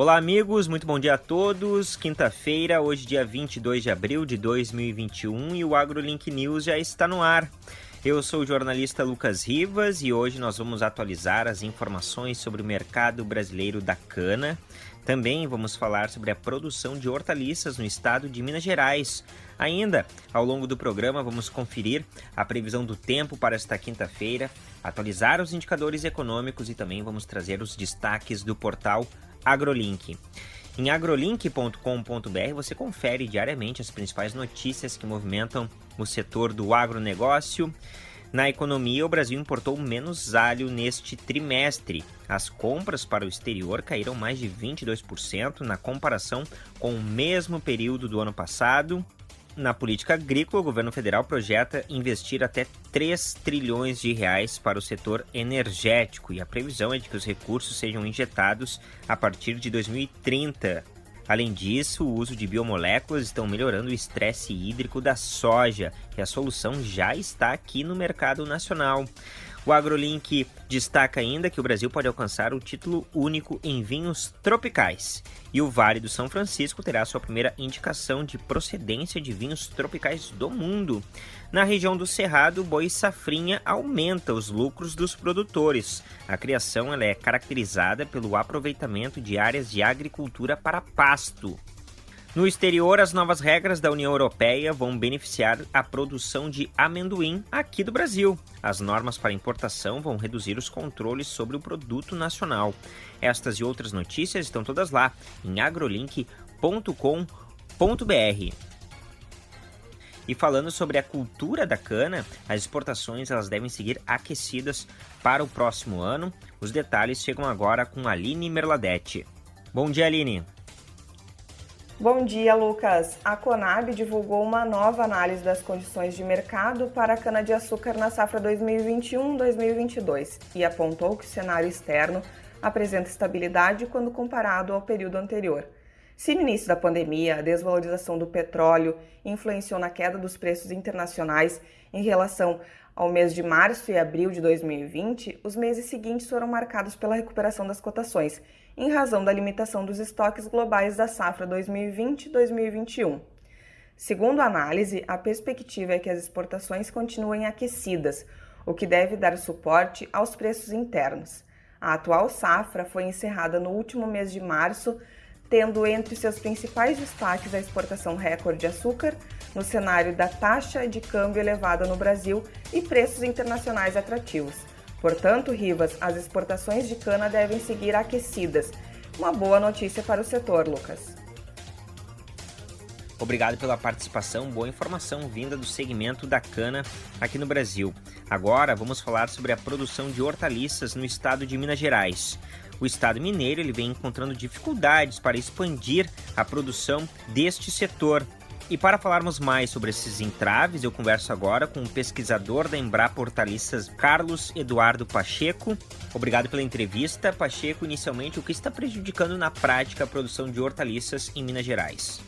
Olá, amigos, muito bom dia a todos. Quinta-feira, hoje, dia 22 de abril de 2021, e o AgroLink News já está no ar. Eu sou o jornalista Lucas Rivas e hoje nós vamos atualizar as informações sobre o mercado brasileiro da cana. Também vamos falar sobre a produção de hortaliças no estado de Minas Gerais. Ainda, ao longo do programa, vamos conferir a previsão do tempo para esta quinta-feira, atualizar os indicadores econômicos e também vamos trazer os destaques do portal AgroLink. Em agrolink.com.br você confere diariamente as principais notícias que movimentam o setor do agronegócio. Na economia, o Brasil importou menos alho neste trimestre. As compras para o exterior caíram mais de 22% na comparação com o mesmo período do ano passado. Na política agrícola, o governo federal projeta investir até 3 trilhões de reais para o setor energético e a previsão é de que os recursos sejam injetados a partir de 2030. Além disso, o uso de biomoléculas estão melhorando o estresse hídrico da soja, e a solução já está aqui no mercado nacional. O AgroLink destaca ainda que o Brasil pode alcançar o título único em vinhos tropicais e o Vale do São Francisco terá sua primeira indicação de procedência de vinhos tropicais do mundo. Na região do Cerrado, o boi safrinha aumenta os lucros dos produtores. A criação é caracterizada pelo aproveitamento de áreas de agricultura para pasto. No exterior, as novas regras da União Europeia vão beneficiar a produção de amendoim aqui do Brasil. As normas para importação vão reduzir os controles sobre o produto nacional. Estas e outras notícias estão todas lá em agrolink.com.br. E falando sobre a cultura da cana, as exportações elas devem seguir aquecidas para o próximo ano. Os detalhes chegam agora com Aline Merladete. Bom dia, Aline. Bom dia, Lucas. A Conab divulgou uma nova análise das condições de mercado para a cana-de-açúcar na safra 2021-2022 e apontou que o cenário externo apresenta estabilidade quando comparado ao período anterior. Se no início da pandemia a desvalorização do petróleo influenciou na queda dos preços internacionais em relação ao mês de março e abril de 2020, os meses seguintes foram marcados pela recuperação das cotações em razão da limitação dos estoques globais da safra 2020-2021. Segundo a análise, a perspectiva é que as exportações continuem aquecidas, o que deve dar suporte aos preços internos. A atual safra foi encerrada no último mês de março, tendo entre seus principais destaques a exportação recorde de açúcar, no cenário da taxa de câmbio elevada no Brasil e preços internacionais atrativos. Portanto, Rivas, as exportações de cana devem seguir aquecidas. Uma boa notícia para o setor, Lucas. Obrigado pela participação, boa informação vinda do segmento da cana aqui no Brasil. Agora vamos falar sobre a produção de hortaliças no estado de Minas Gerais. O estado mineiro ele vem encontrando dificuldades para expandir a produção deste setor, e para falarmos mais sobre esses entraves, eu converso agora com o pesquisador da Embrapa Hortaliças, Carlos Eduardo Pacheco. Obrigado pela entrevista. Pacheco, inicialmente, o que está prejudicando na prática a produção de hortaliças em Minas Gerais?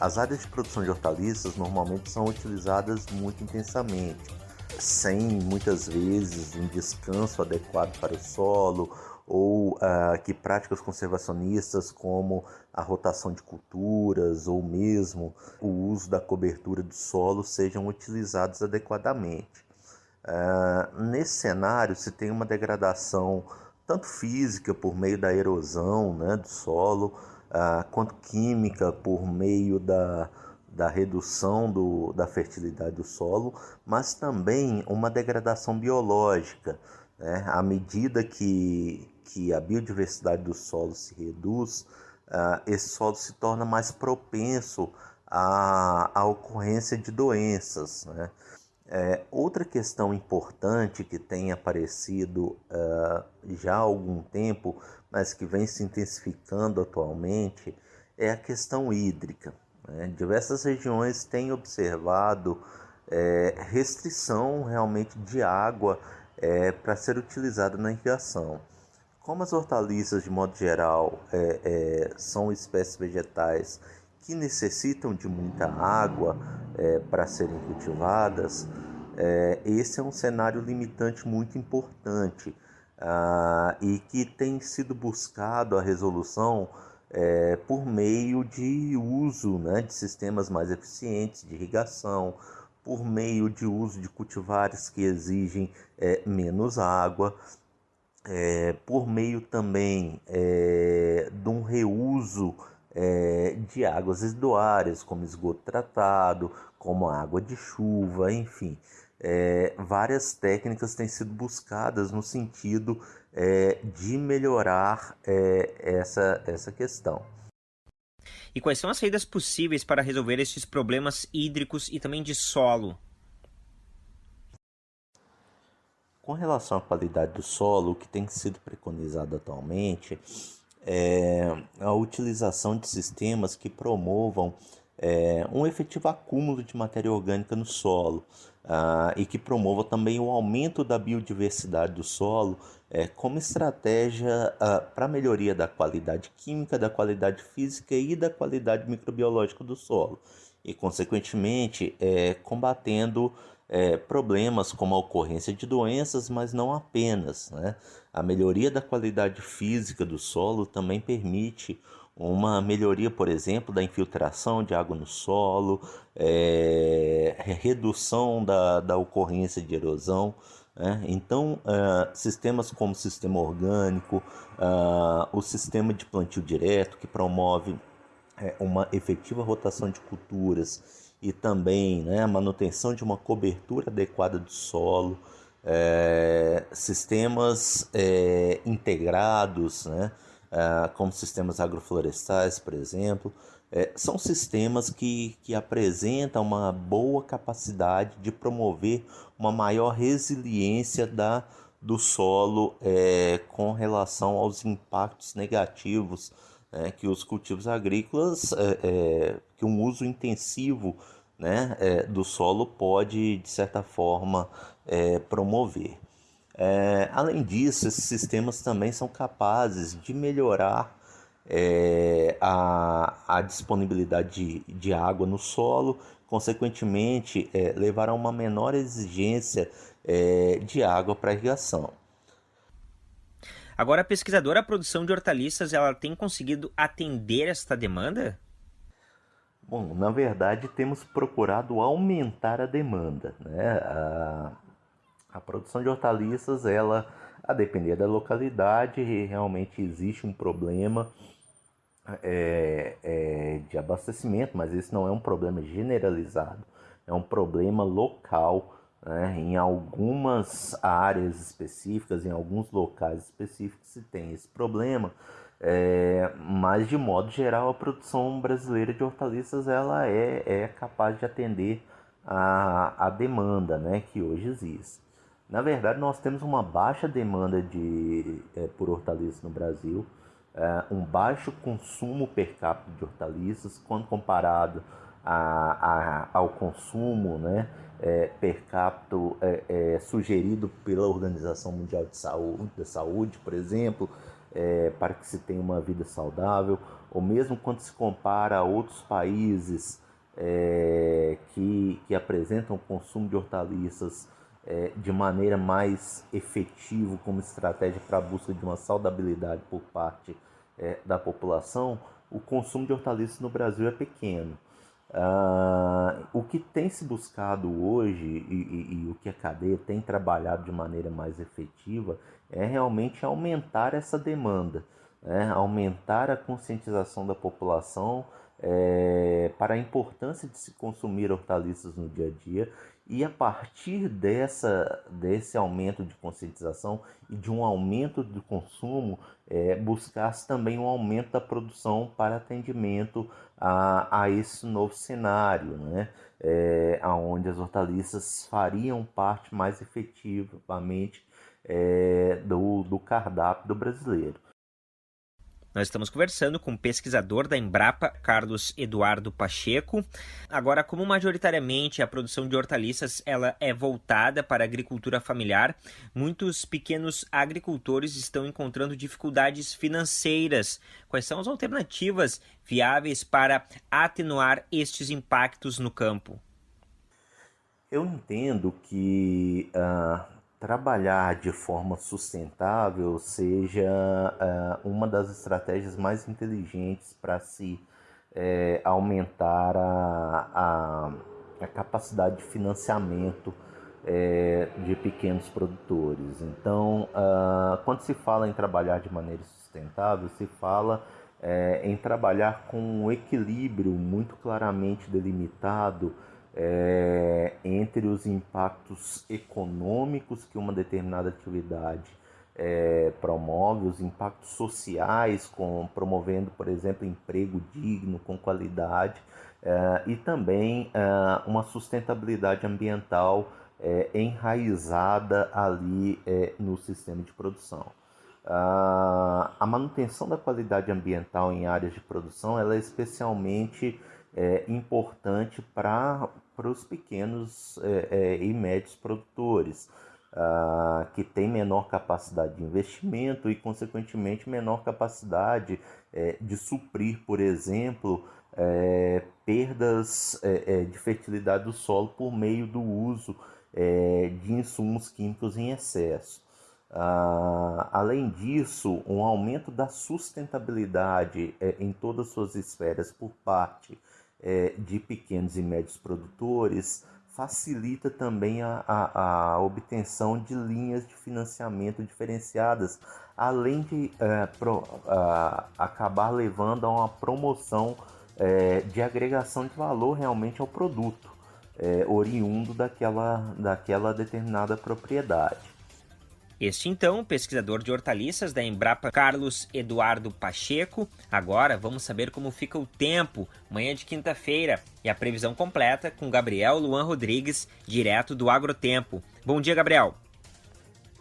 As áreas de produção de hortaliças normalmente são utilizadas muito intensamente, sem muitas vezes um descanso adequado para o solo ou uh, que práticas conservacionistas como a rotação de culturas ou mesmo o uso da cobertura do solo sejam utilizados adequadamente. Uh, nesse cenário se tem uma degradação tanto física por meio da erosão né, do solo, uh, quanto química por meio da, da redução do, da fertilidade do solo, mas também uma degradação biológica. Né? À medida que, que a biodiversidade do solo se reduz, uh, esse solo se torna mais propenso à, à ocorrência de doenças. Né? É, outra questão importante que tem aparecido uh, já há algum tempo, mas que vem se intensificando atualmente, é a questão hídrica. Né? Diversas regiões têm observado é, restrição realmente de água é, para ser utilizada na irrigação. Como as hortaliças, de modo geral, é, é, são espécies vegetais que necessitam de muita água é, para serem cultivadas, é, esse é um cenário limitante muito importante. uh, e que tem sido buscado a resolução é, por meio de uso né, de sistemas mais eficientes de irrigação, por meio de uso de cultivares que exigem é, menos água, é, por meio também é, de um reuso é, de águas residuárias, como esgoto tratado, como água de chuva, enfim. É, várias técnicas têm sido buscadas no sentido é, de melhorar essa, essa questão. E quais são as saídas possíveis para resolver esses problemas hídricos e também de solo? Com relação à qualidade do solo, o que tem sido preconizado atualmente é a utilização de sistemas que promovam é, um efetivo acúmulo de matéria orgânica no solo uh, e que promova também o aumento da biodiversidade do solo é, como estratégia uh, para melhoria da qualidade química, da qualidade física e da qualidade microbiológica do solo. E, consequentemente, é, combatendo é, problemas como a ocorrência de doenças, mas não apenas. Né? A melhoria da qualidade física do solo também permite uma melhoria, por exemplo, da infiltração de água no solo, é, redução da, da ocorrência de erosão. Né? Então, uh, sistemas como o sistema orgânico, uh, o sistema de plantio direto, que promove é, uma efetiva rotação de culturas e também né, a manutenção de uma cobertura adequada do solo, é, sistemas é, integrados, né, é, como sistemas agroflorestais, por exemplo, é, são sistemas que, que apresentam uma boa capacidade de promover uma maior resiliência da, do solo é, com relação aos impactos negativos né, que os cultivos agrícolas, é, é, que um uso intensivo né, é, do solo pode, de certa forma, é, promover. É, além disso, esses sistemas também são capazes de melhorar é, a, a disponibilidade de, de água no solo, consequentemente, levar a uma menor exigência de água para irrigação. Agora, a pesquisadora, a produção de hortaliças, ela tem conseguido atender esta demanda? Bom, na verdade, temos procurado aumentar a demanda. Né? A, a produção de hortaliças, ela, a depender da localidade, realmente existe um problema é, é, de abastecimento, mas esse não é um problema generalizado, é um problema local né? Em algumas áreas específicas, em alguns locais específicos, se tem esse problema, é, mas de modo geral a produção brasileira de hortaliças ela é, é capaz de atender a, a demanda né, que hoje existe. Na verdade, nós temos uma baixa demanda de, é, por hortaliças no Brasil, é, um baixo consumo per capita de hortaliças quando comparado a, a, ao consumo né, é, per capita é, é, sugerido pela Organização Mundial de Saúde, da Saúde por exemplo, é, para que se tenha uma vida saudável, ou mesmo quando se compara a outros países é, que, que apresentam o consumo de hortaliças é, de maneira mais efetiva como estratégia para a busca de uma saudabilidade por parte da população, o consumo de hortaliças no Brasil é pequeno. Uh, o que tem se buscado hoje e, e, e, o que a cadeia tem trabalhado de maneira mais efetiva é realmente aumentar essa demanda, né? aumentar a conscientização da população é, para a importância de se consumir hortaliças no dia a dia e a partir dessa, desse aumento de conscientização e de um aumento do consumo, é, buscar-se também um aumento da produção para atendimento a, a esse novo cenário, né? É, onde as hortaliças fariam parte mais efetivamente é, do, do cardápio do brasileiro. Nós estamos conversando com o pesquisador da Embrapa, Carlos Eduardo Pacheco. Agora, como majoritariamente a produção de hortaliças ela é voltada para a agricultura familiar, muitos pequenos agricultores estão encontrando dificuldades financeiras. Quais são as alternativas viáveis para atenuar estes impactos no campo? Eu entendo que uh, trabalhar de forma sustentável seja uh, uma das estratégias mais inteligentes para se é, aumentar a, a, a, capacidade de financiamento é, de pequenos produtores. Então, uh, quando se fala em trabalhar de maneira sustentável, se fala em trabalhar com um equilíbrio muito claramente delimitado é, entre os impactos econômicos que uma determinada atividade é, promove, os impactos sociais, com, promovendo, por exemplo, emprego digno, com qualidade, é, e também é, uma sustentabilidade ambiental é, enraizada ali é, no sistema de produção. a manutenção da qualidade ambiental em áreas de produção ela é especialmente é, importante para os pequenos é, é, e médios produtores, ah, que têm menor capacidade de investimento e, consequentemente, menor capacidade é, de suprir, por exemplo, é, perdas é, de fertilidade do solo por meio do uso de insumos químicos em excesso. Uh, além disso, um aumento da sustentabilidade em todas as suas esferas por parte é, de pequenos e médios produtores facilita também a, a, a, obtenção de linhas de financiamento diferenciadas, além de é, pro, a, acabar levando a uma promoção é, de agregação de valor realmente ao produto, é, oriundo daquela, daquela determinada propriedade. Este então, pesquisador de hortaliças da Embrapa Carlos Eduardo Pacheco. Agora vamos saber como fica o tempo, manhã de quinta-feira, e a previsão completa com Gabriel Luan Rodrigues, direto do Agrotempo. Bom dia, Gabriel.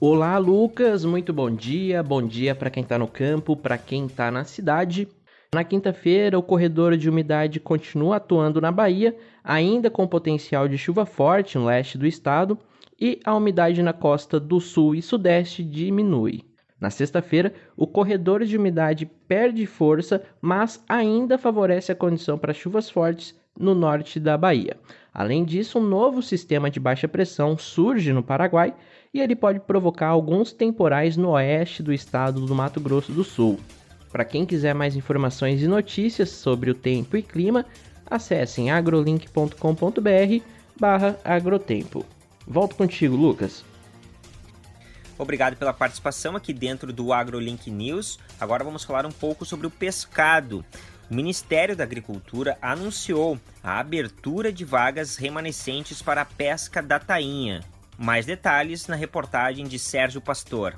Olá, Lucas, muito bom dia. Bom dia para quem está no campo, para quem está na cidade. Na quinta-feira, o corredor de umidade continua atuando na Bahia, ainda com potencial de chuva forte no leste do estado e a umidade na costa do sul e sudeste diminui. Na sexta-feira, o corredor de umidade perde força, mas ainda favorece a condição para chuvas fortes no norte da Bahia. Além disso, um novo sistema de baixa pressão surge no Paraguai e ele pode provocar alguns temporais no oeste do estado do Mato Grosso do Sul. Para quem quiser mais informações e notícias sobre o tempo e clima, acessem agrolink.com.br/agrotempo. Volto contigo, Lucas. Obrigado pela participação aqui dentro do AgroLink News. Agora vamos falar um pouco sobre o pescado. O Ministério da Agricultura anunciou a abertura de vagas remanescentes para a pesca da tainha. Mais detalhes na reportagem de Sérgio Pastor.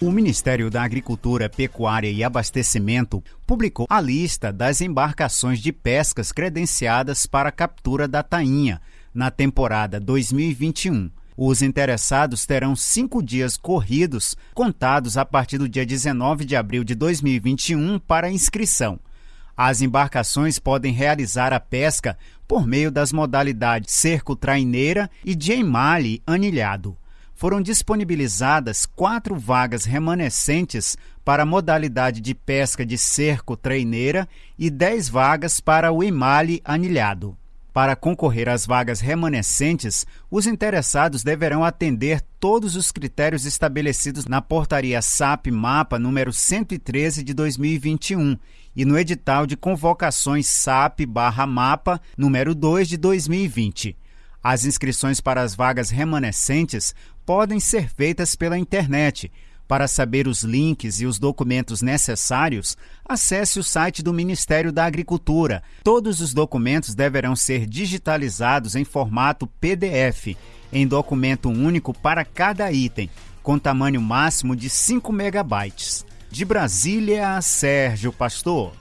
O Ministério da Agricultura, Pecuária e Abastecimento publicou a lista das embarcações de pescas credenciadas para a captura da tainha na temporada 2021. Os interessados terão cinco dias corridos, contados a partir do dia 19 de abril de 2021, para inscrição. As embarcações podem realizar a pesca por meio das modalidades cerco-traineira e de emale anilhado. Foram disponibilizadas quatro vagas remanescentes para a modalidade de pesca de cerco-traineira e dez vagas para o emale anilhado. Para concorrer às vagas remanescentes, os interessados deverão atender todos os critérios estabelecidos na portaria SAP Mapa número 113 de 2021 e no edital de convocações SAP/Mapa número 2 de 2020. As inscrições para as vagas remanescentes podem ser feitas pela internet para saber os links e os documentos necessários, acesse o site do Ministério da Agricultura. Todos os documentos deverão ser digitalizados em formato PDF, em documento único para cada item, com tamanho máximo de 5 megabytes. De Brasília, Sérgio Pastor.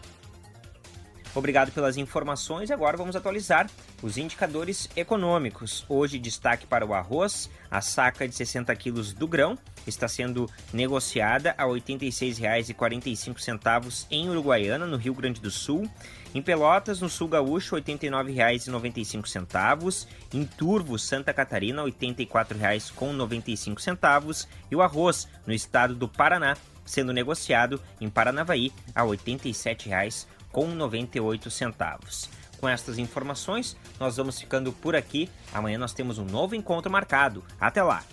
Obrigado pelas informações. Agora vamos atualizar os indicadores econômicos. Hoje, destaque para o arroz. A saca de 60 quilos do grão está sendo negociada a R$ 86,45 em Uruguaiana, no Rio Grande do Sul. Em Pelotas, no Sul Gaúcho, R$ 89,95. Em Turvo, Santa Catarina, R$ 84,95. E o arroz, no estado do Paraná, sendo negociado em Paranavaí a R$ 87,00 com 98 centavos. Com estas informações, nós vamos ficando por aqui. Amanhã nós temos um novo encontro marcado. Até lá!